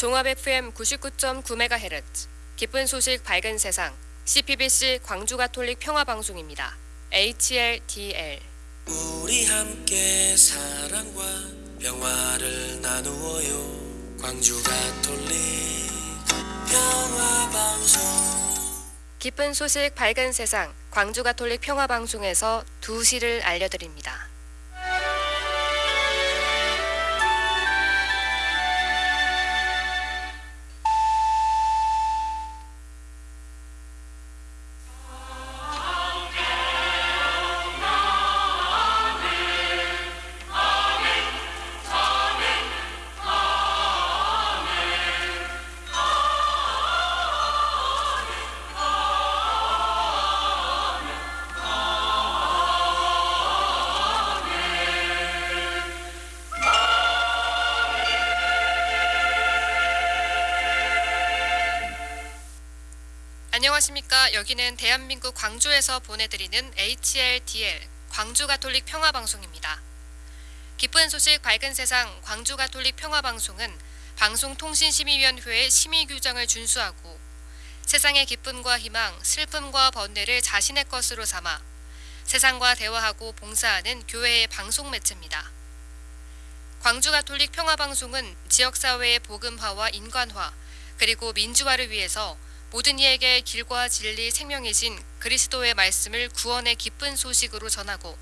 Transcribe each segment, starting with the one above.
종합 FM 99.9MHz 기쁜 소식 밝은 세상 CPBC 광주 가톨릭 평화 방송입니다. HLDL 우리 함께 사랑과 평화를 나누어요 광주 가톨릭 평화 방송 기쁜 소식 밝은 세상 광주 가톨릭 평화 방송에서 두 시를 알려드립니다. 안녕하십니까. 여기는 대한민국 광주에서 보내드리는 HLDL 광주 가톨릭 평화 방송입니다. 기쁜 소식 밝은 세상 광주 가톨릭 평화 방송은 방송통신심의위원회의 심의 규정을 준수하고 세상의 기쁨과 희망, 슬픔과 번뇌를 자신의 것으로 삼아 세상과 대화하고 봉사하는 교회의 방송 매체입니다. 광주 가톨릭 평화 방송은 지역 사회의 복음화와 인간화 그리고 민주화를 위해서 모든 이에게 길과 진리 생명이신 그리스도의 말씀을 구원의 기쁜 소식으로 전하고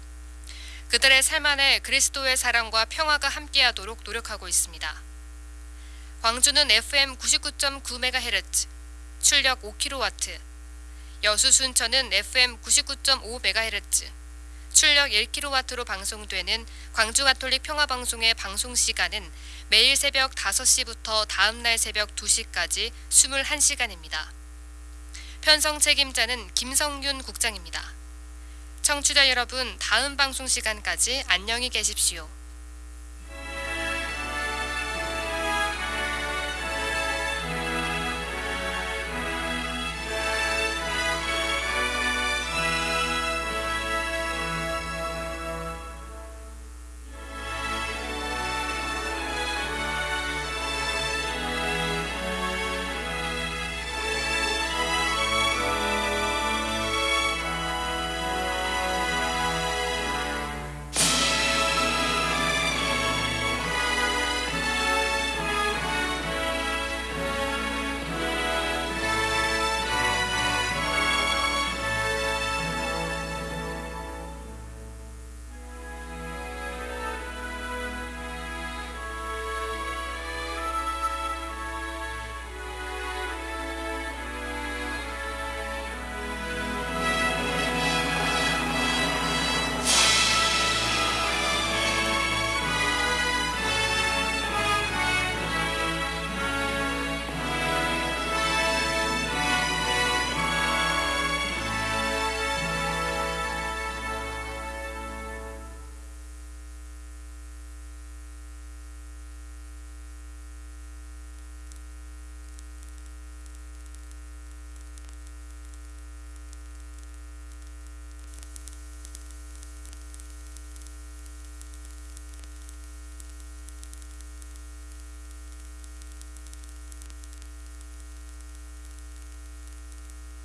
그들의 삶 안에 그리스도의 사랑과 평화가 함께하도록 노력하고 있습니다. 광주는 FM 99.9MHz, 출력 5kW, 여수 순천은 FM 99.5MHz, 출력 1kW로 방송되는 광주 가톨릭 평화방송의 방송 시간은 매일 새벽 5시부터 다음날 새벽 2시까지 21시간입니다. 편성 책임자는 김성윤 국장입니다. 청취자 여러분, 다음 방송 시간까지 안녕히 계십시오.